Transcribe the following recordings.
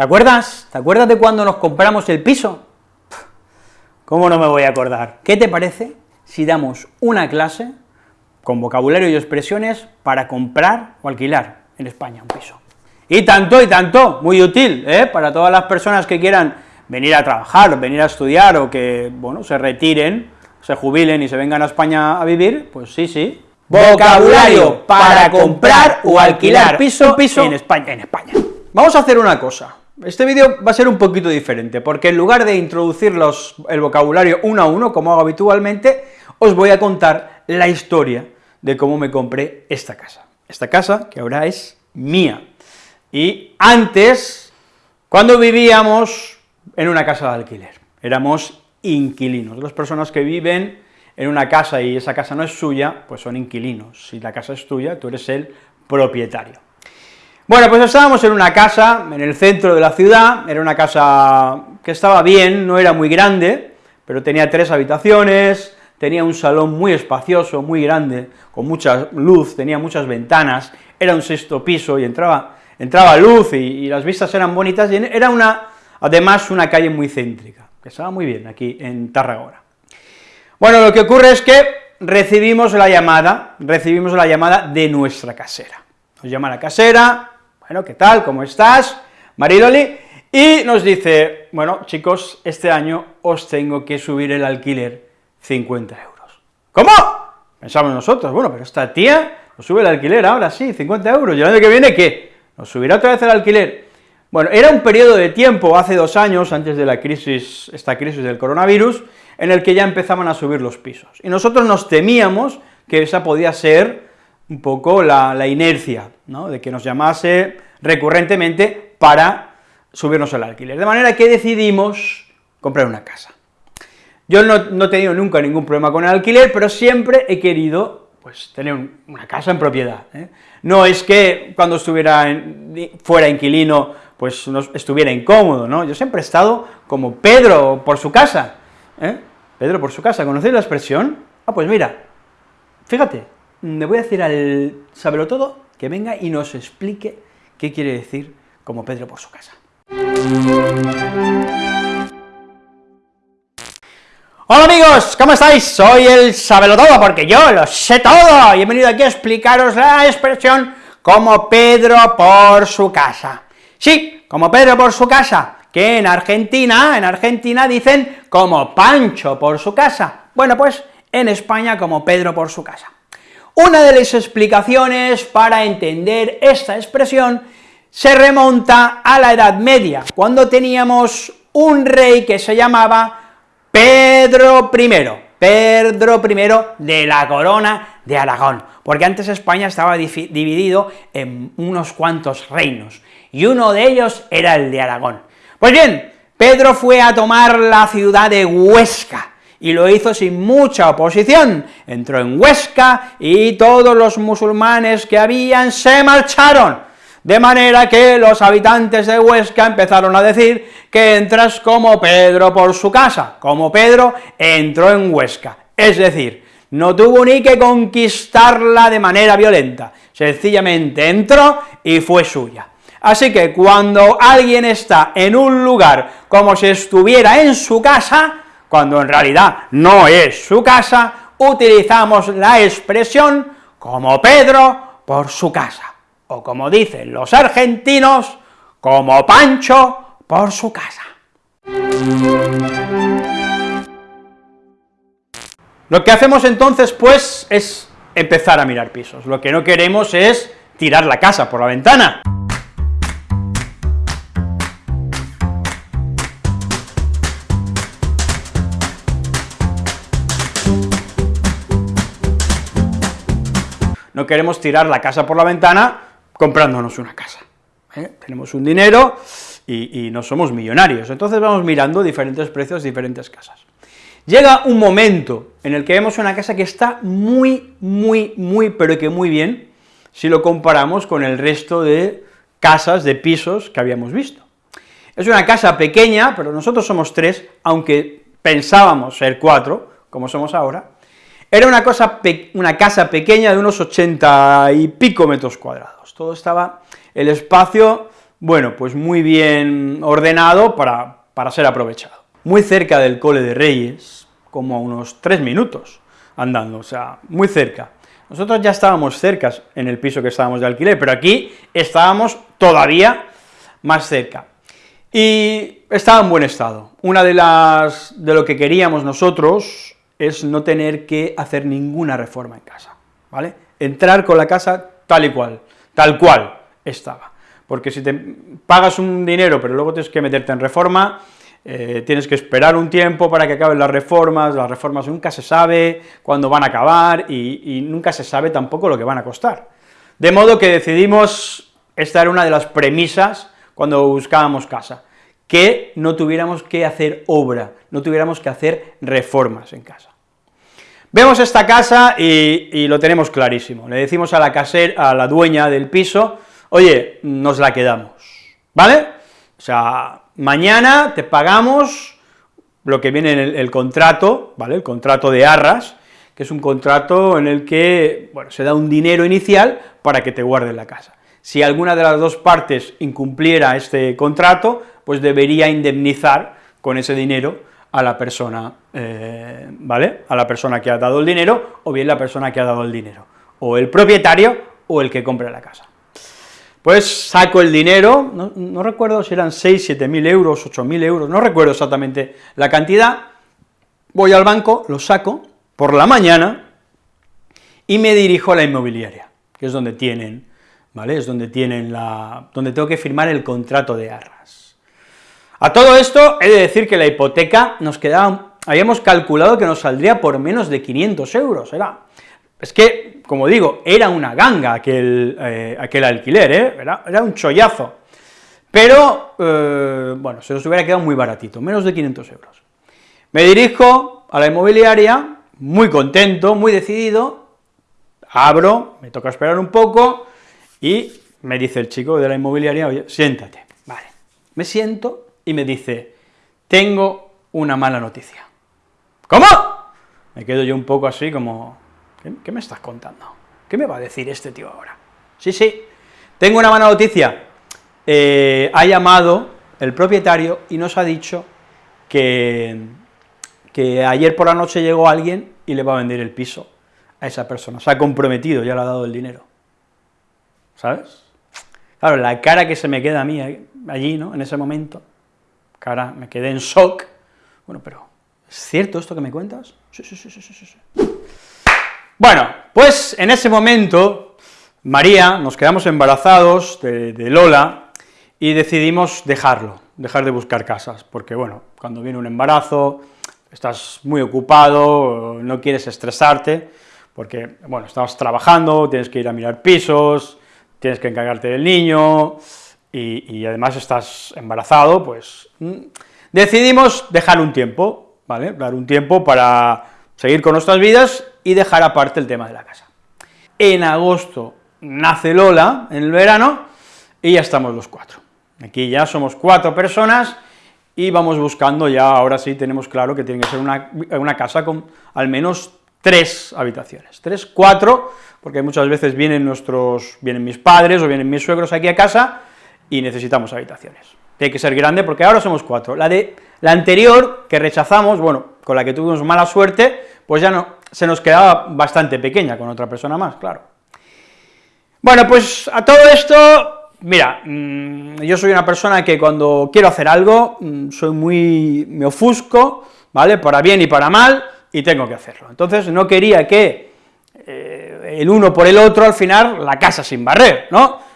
¿Te acuerdas? ¿Te acuerdas de cuando nos compramos el piso? ¿Cómo no me voy a acordar? ¿Qué te parece si damos una clase con vocabulario y expresiones para comprar o alquilar en España un piso? Y tanto, y tanto, muy útil, ¿eh? para todas las personas que quieran venir a trabajar, venir a estudiar, o que, bueno, se retiren, se jubilen y se vengan a España a vivir, pues sí, sí. Vocabulario para comprar o alquilar piso, piso en España. En España. Vamos a hacer una cosa, este vídeo va a ser un poquito diferente, porque en lugar de introducir los, el vocabulario uno a uno, como hago habitualmente, os voy a contar la historia de cómo me compré esta casa. Esta casa, que ahora es mía. Y antes, cuando vivíamos en una casa de alquiler, éramos inquilinos. Las personas que viven en una casa y esa casa no es suya, pues son inquilinos. Si la casa es tuya, tú eres el propietario. Bueno, pues estábamos en una casa en el centro de la ciudad, era una casa que estaba bien, no era muy grande, pero tenía tres habitaciones, tenía un salón muy espacioso, muy grande, con mucha luz, tenía muchas ventanas, era un sexto piso y entraba, entraba luz y, las vistas eran bonitas, y era una, además una calle muy céntrica, que estaba muy bien aquí en Tarragona. Bueno, lo que ocurre es que recibimos la llamada, recibimos la llamada de nuestra casera. Nos llama la casera, bueno, ¿qué tal?, ¿cómo estás?, Maridoli, y nos dice, bueno, chicos, este año os tengo que subir el alquiler 50 euros. ¿Cómo? Pensamos nosotros, bueno, pero esta tía nos sube el alquiler ahora sí, 50 euros, ¿y el año que viene qué? ¿Nos subirá otra vez el alquiler? Bueno, era un periodo de tiempo, hace dos años, antes de la crisis, esta crisis del coronavirus, en el que ya empezaban a subir los pisos, y nosotros nos temíamos que esa podía ser un poco la, la inercia, ¿no?, de que nos llamase recurrentemente para subirnos el alquiler, de manera que decidimos comprar una casa. Yo no, he tenido nunca ningún problema con el alquiler, pero siempre he querido, pues, tener una casa en propiedad, ¿eh? No es que cuando estuviera fuera inquilino, pues no estuviera incómodo, ¿no? Yo siempre he estado como Pedro por su casa, ¿eh? Pedro por su casa, ¿conocéis la expresión? Ah, pues mira, fíjate, me voy a decir al saberlo todo que venga y nos explique qué quiere decir como Pedro por su casa. Hola amigos, ¿cómo estáis? Soy el Sabelo Todo, porque yo lo sé todo, y he venido aquí a explicaros la expresión como Pedro por su casa. Sí, como Pedro por su casa, que en Argentina, en Argentina dicen como Pancho por su casa. Bueno, pues en España como Pedro por su casa. Una de las explicaciones para entender esta expresión se remonta a la Edad Media, cuando teníamos un rey que se llamaba Pedro I, Pedro I de la corona de Aragón, porque antes España estaba dividido en unos cuantos reinos, y uno de ellos era el de Aragón. Pues bien, Pedro fue a tomar la ciudad de Huesca, y lo hizo sin mucha oposición, entró en Huesca, y todos los musulmanes que habían se marcharon, de manera que los habitantes de Huesca empezaron a decir que entras como Pedro por su casa, como Pedro entró en Huesca, es decir, no tuvo ni que conquistarla de manera violenta, sencillamente entró y fue suya. Así que cuando alguien está en un lugar como si estuviera en su casa, cuando en realidad no es su casa, utilizamos la expresión como Pedro por su casa o como dicen los argentinos, como Pancho por su casa. Lo que hacemos entonces, pues, es empezar a mirar pisos. Lo que no queremos es tirar la casa por la ventana. No queremos tirar la casa por la ventana comprándonos una casa. ¿eh? Tenemos un dinero y, no somos millonarios, entonces vamos mirando diferentes precios, diferentes casas. Llega un momento en el que vemos una casa que está muy, muy, muy, pero que muy bien, si lo comparamos con el resto de casas, de pisos que habíamos visto. Es una casa pequeña, pero nosotros somos tres, aunque pensábamos ser cuatro, como somos ahora, era una, cosa una casa pequeña de unos ochenta y pico metros cuadrados, todo estaba, el espacio bueno, pues muy bien ordenado para, para ser aprovechado. Muy cerca del Cole de Reyes, como a unos tres minutos andando, o sea, muy cerca. Nosotros ya estábamos cerca en el piso que estábamos de alquiler, pero aquí estábamos todavía más cerca. Y estaba en buen estado. Una de las, de lo que queríamos nosotros es no tener que hacer ninguna reforma en casa, ¿vale? Entrar con la casa tal y cual, tal cual estaba. Porque si te pagas un dinero, pero luego tienes que meterte en reforma, eh, tienes que esperar un tiempo para que acaben las reformas, las reformas nunca se sabe cuándo van a acabar y, y nunca se sabe tampoco lo que van a costar. De modo que decidimos, esta era una de las premisas cuando buscábamos casa, que no tuviéramos que hacer obra, no tuviéramos que hacer reformas en casa. Vemos esta casa y, lo tenemos clarísimo, le decimos a la casera, a la dueña del piso, oye, nos la quedamos, ¿vale? O sea, mañana te pagamos lo que viene en el, el, contrato, ¿vale?, el contrato de arras, que es un contrato en el que, bueno, se da un dinero inicial para que te guarden la casa. Si alguna de las dos partes incumpliera este contrato, pues debería indemnizar con ese dinero a la persona, eh, ¿vale?, a la persona que ha dado el dinero, o bien la persona que ha dado el dinero, o el propietario o el que compra la casa. Pues saco el dinero, no, recuerdo si eran 6, 7 mil euros, 8 mil euros, no recuerdo exactamente la cantidad, voy al banco, lo saco por la mañana y me dirijo a la inmobiliaria, que es donde tienen, ¿vale?, es donde tienen la, donde tengo que firmar el contrato de arras. A todo esto, he de decir que la hipoteca nos quedaba, habíamos calculado que nos saldría por menos de 500 euros, era, es que, como digo, era una ganga aquel, eh, aquel alquiler, ¿eh? era, un chollazo, pero, eh, bueno, se nos hubiera quedado muy baratito, menos de 500 euros. Me dirijo a la inmobiliaria, muy contento, muy decidido, abro, me toca esperar un poco, y me dice el chico de la inmobiliaria, oye, siéntate, vale, me siento, y me dice, tengo una mala noticia. ¿Cómo? Me quedo yo un poco así como, ¿qué, me estás contando? ¿Qué me va a decir este tío ahora? Sí, sí, tengo una mala noticia. Eh, ha llamado el propietario y nos ha dicho que, que ayer por la noche llegó alguien y le va a vender el piso a esa persona. Se ha comprometido, ya le ha dado el dinero. ¿Sabes? Claro, la cara que se me queda a mí allí, ¿no?, en ese momento, cara, me quedé en shock. Bueno, pero, ¿es cierto esto que me cuentas? Sí, sí, sí, sí, sí, sí. Bueno, pues en ese momento, María, nos quedamos embarazados de, de Lola, y decidimos dejarlo, dejar de buscar casas, porque bueno, cuando viene un embarazo, estás muy ocupado, no quieres estresarte, porque, bueno, estás trabajando, tienes que ir a mirar pisos, tienes que encargarte del niño, y, además estás embarazado, pues mm, decidimos dejar un tiempo, ¿vale?, dar un tiempo para seguir con nuestras vidas y dejar aparte el tema de la casa. En agosto nace Lola, en el verano, y ya estamos los cuatro. Aquí ya somos cuatro personas, y vamos buscando ya, ahora sí tenemos claro que tiene que ser una, una casa con al menos tres habitaciones, tres, cuatro, porque muchas veces vienen nuestros, vienen mis padres o vienen mis suegros aquí a casa, y necesitamos habitaciones. Tiene que ser grande porque ahora somos cuatro. La de la anterior, que rechazamos, bueno, con la que tuvimos mala suerte, pues ya no, se nos quedaba bastante pequeña con otra persona más, claro. Bueno, pues a todo esto, mira, mm, yo soy una persona que cuando quiero hacer algo, mm, soy muy, me ofusco, ¿vale?, para bien y para mal, y tengo que hacerlo. Entonces no quería que eh, el uno por el otro, al final, la casa sin barrer, ¿no?,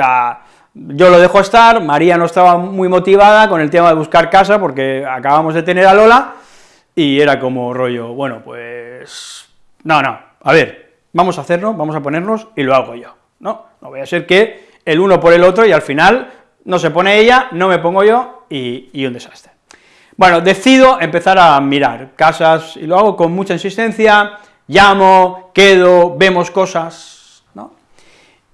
sea, yo lo dejo estar, María no estaba muy motivada con el tema de buscar casa, porque acabamos de tener a Lola, y era como rollo, bueno, pues, no, no, a ver, vamos a hacerlo, vamos a ponernos, y lo hago yo, ¿no? No voy a ser que el uno por el otro, y al final no se pone ella, no me pongo yo, y, y un desastre. Bueno, decido empezar a mirar casas, y lo hago con mucha insistencia, llamo, quedo, vemos cosas, ¿no?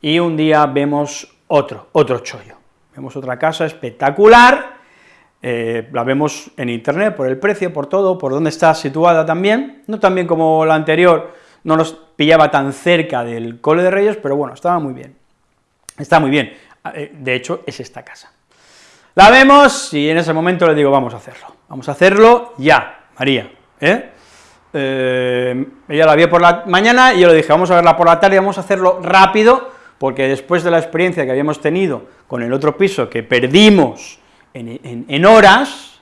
Y un día vemos otro, otro chollo, vemos otra casa espectacular, eh, la vemos en internet por el precio, por todo, por dónde está situada también, no tan bien como la anterior, no nos pillaba tan cerca del Cole de Reyes, pero bueno, estaba muy bien, está muy bien, eh, de hecho es esta casa. La vemos y en ese momento le digo, vamos a hacerlo, vamos a hacerlo ya, María, ¿eh? eh ella la vio por la mañana y yo le dije, vamos a verla por la tarde, vamos a hacerlo rápido, porque después de la experiencia que habíamos tenido con el otro piso, que perdimos en, horas,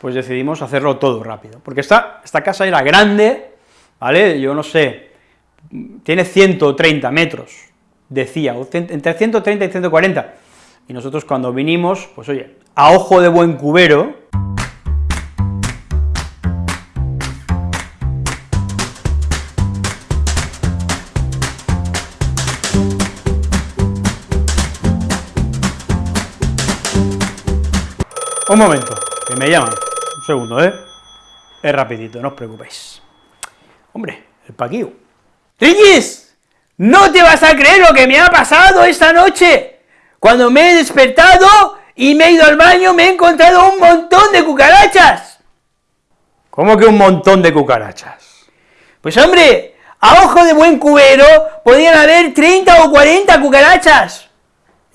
pues decidimos hacerlo todo rápido, porque esta, esta casa era grande, ¿vale?, yo no sé, tiene 130 metros, decía, entre 130 y 140, y nosotros cuando vinimos, pues oye, a ojo de buen cubero, Un momento, que me llaman. Un segundo, ¿eh? Es rapidito, no os preocupéis. Hombre, el paquío. ¡Reyes! No te vas a creer lo que me ha pasado esta noche. Cuando me he despertado y me he ido al baño, me he encontrado un montón de cucarachas. ¿Cómo que un montón de cucarachas? Pues hombre, a ojo de buen cubero podían haber 30 o 40 cucarachas.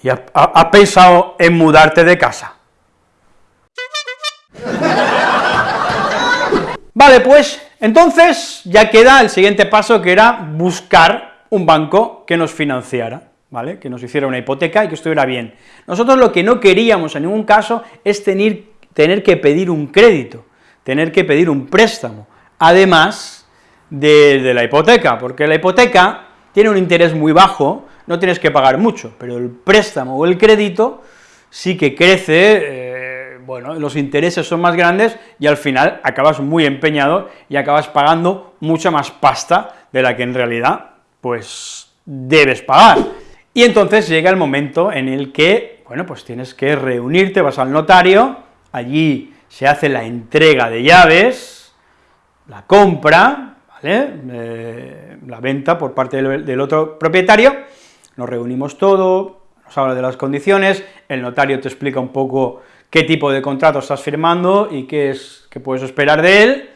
¿Y has pensado en mudarte de casa? Vale, pues entonces ya queda el siguiente paso, que era buscar un banco que nos financiara, ¿vale?, que nos hiciera una hipoteca y que estuviera bien. Nosotros lo que no queríamos en ningún caso es tener, que pedir un crédito, tener que pedir un préstamo, además de, de la hipoteca, porque la hipoteca tiene un interés muy bajo, no tienes que pagar mucho, pero el préstamo o el crédito sí que crece, eh, bueno, los intereses son más grandes y al final acabas muy empeñado y acabas pagando mucha más pasta de la que en realidad, pues, debes pagar. Y entonces llega el momento en el que, bueno, pues tienes que reunirte, vas al notario, allí se hace la entrega de llaves, la compra, ¿vale?, eh, la venta por parte del, del otro propietario, nos reunimos todo, nos habla de las condiciones, el notario te explica un poco qué tipo de contrato estás firmando y qué es que puedes esperar de él,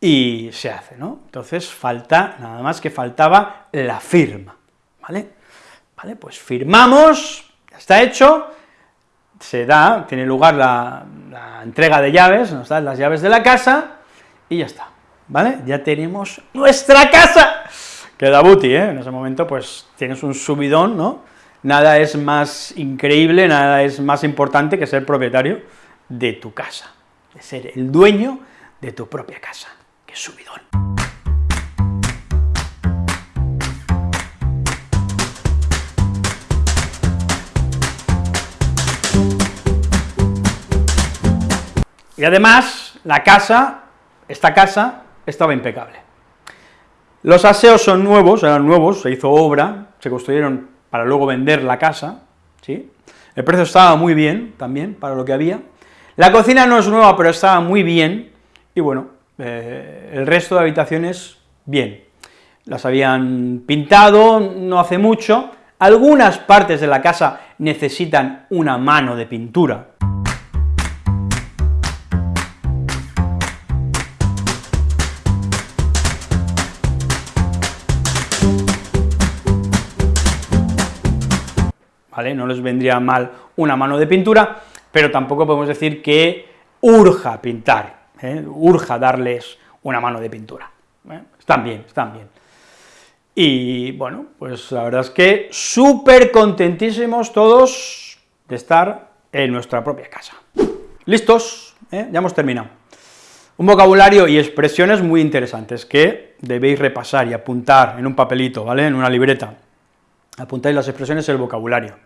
y se hace, ¿no? Entonces falta, nada más que faltaba la firma, ¿vale? Vale, pues firmamos, ya está hecho, se da, tiene lugar la, entrega de llaves, nos dan las llaves de la casa, y ya está, ¿vale? Ya tenemos nuestra casa, queda buti, ¿eh? En ese momento, pues, tienes un subidón, ¿no?, Nada es más increíble, nada es más importante que ser propietario de tu casa, de ser el dueño de tu propia casa. ¡Qué subidón! Y además, la casa, esta casa, estaba impecable. Los aseos son nuevos, eran nuevos, se hizo obra, se construyeron para luego vender la casa, ¿sí? El precio estaba muy bien, también, para lo que había. La cocina no es nueva, pero estaba muy bien, y bueno, eh, el resto de habitaciones, bien. Las habían pintado no hace mucho, algunas partes de la casa necesitan una mano de pintura, No les vendría mal una mano de pintura, pero tampoco podemos decir que urja pintar, ¿eh? urja darles una mano de pintura. ¿eh? Están bien, están bien. Y bueno, pues la verdad es que súper contentísimos todos de estar en nuestra propia casa. ¿Listos? ¿Eh? Ya hemos terminado. Un vocabulario y expresiones muy interesantes que debéis repasar y apuntar en un papelito, ¿vale?, en una libreta. Apuntáis las expresiones el vocabulario.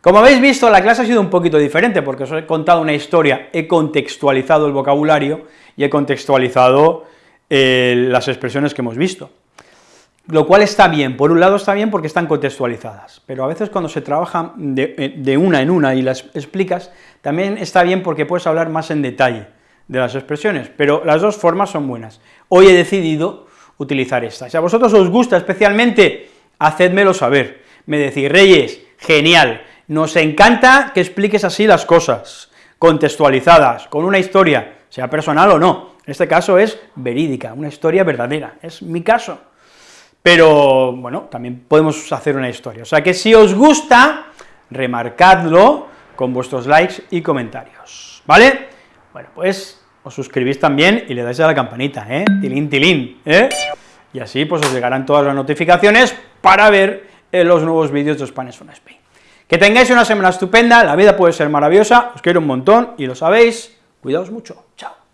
Como habéis visto, la clase ha sido un poquito diferente, porque os he contado una historia, he contextualizado el vocabulario y he contextualizado eh, las expresiones que hemos visto. Lo cual está bien, por un lado está bien porque están contextualizadas, pero a veces cuando se trabaja de, eh, de una en una y las explicas, también está bien porque puedes hablar más en detalle de las expresiones, pero las dos formas son buenas. Hoy he decidido utilizar esta. Si a vosotros os gusta especialmente, hacedmelo saber. Me decís, Reyes, genial, Nos encanta que expliques así las cosas, contextualizadas, con una historia, sea personal o no, en este caso es verídica, una historia verdadera, es mi caso. Pero, bueno, también podemos hacer una historia, o sea que si os gusta, remarcadlo con vuestros likes y comentarios, ¿vale? Bueno, pues os suscribís también y le dais a la campanita, ¿eh? Tilín, tilín, ¿eh? Y así pues os llegarán todas las notificaciones para ver eh, los nuevos vídeos de Spanish on Spain. Que tengáis una semana estupenda, la vida puede ser maravillosa, os quiero un montón y lo sabéis, cuidaos mucho, chao.